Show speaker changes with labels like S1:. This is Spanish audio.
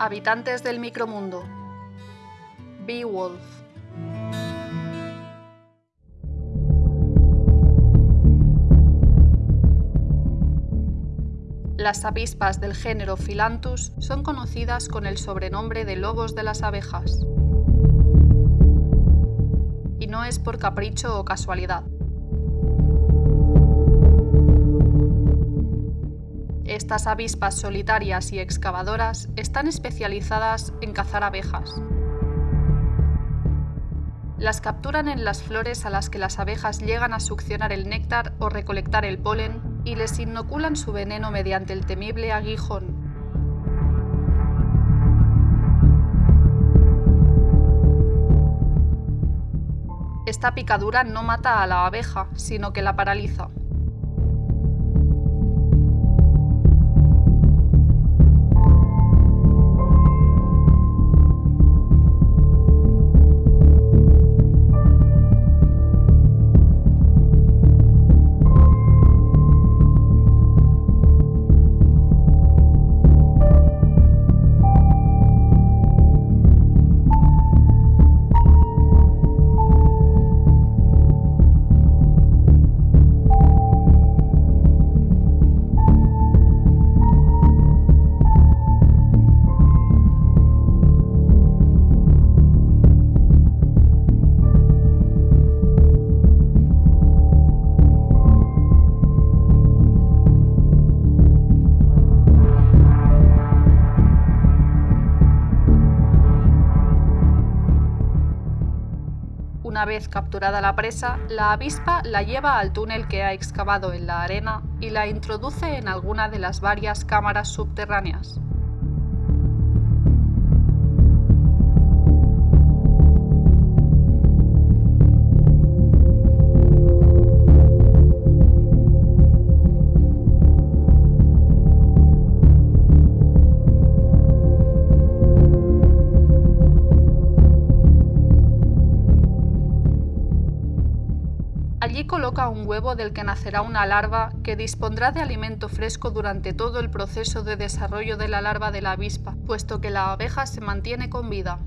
S1: Habitantes del micromundo. Beowulf. Las avispas del género Philanthus son conocidas con el sobrenombre de lobos de las abejas. Y no es por capricho o casualidad. Estas avispas solitarias y excavadoras están especializadas en cazar abejas. Las capturan en las flores a las que las abejas llegan a succionar el néctar o recolectar el polen y les inoculan su veneno mediante el temible aguijón. Esta picadura no mata a la abeja, sino que la paraliza. Una vez capturada la presa, la avispa la lleva al túnel que ha excavado en la arena y la introduce en alguna de las varias cámaras subterráneas. Allí coloca un huevo del que nacerá una larva que dispondrá de alimento fresco durante todo el proceso de desarrollo de la larva de la avispa, puesto que la abeja se mantiene con vida.